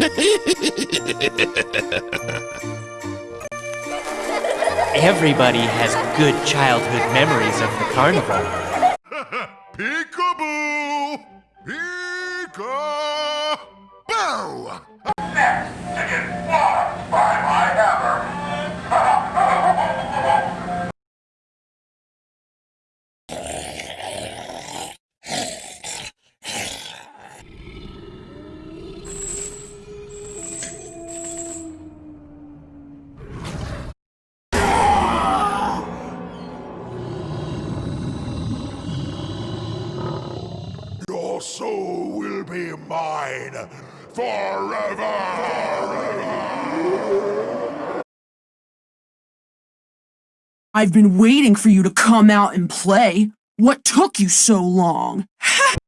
Everybody has good childhood memories of the carnival. Peekaboo! Peekaboo! Your soul will be mine forever! I've been waiting for you to come out and play. What took you so long? I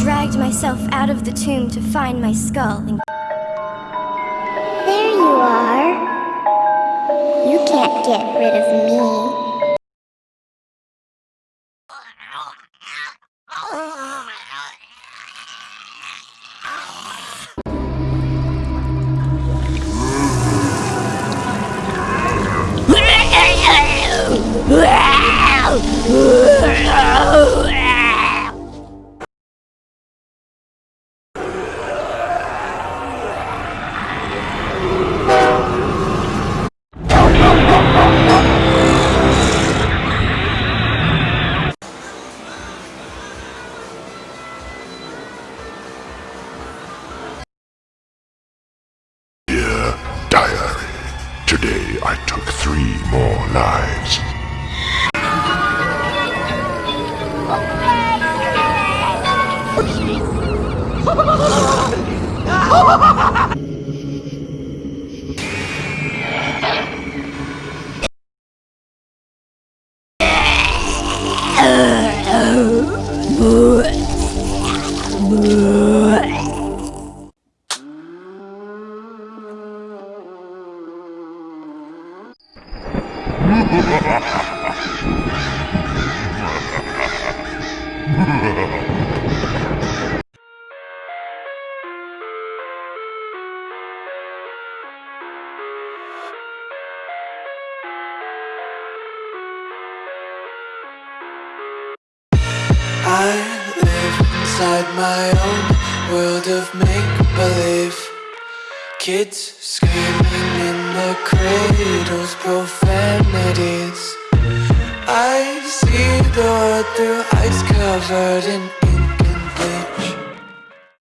dragged myself out of the tomb to find my skull and There you are. You can't get rid of me. Dear Diary, today I took three more lives. I live inside my own world of make-believe. Kids screaming in the cradles, profanities World through ice covered in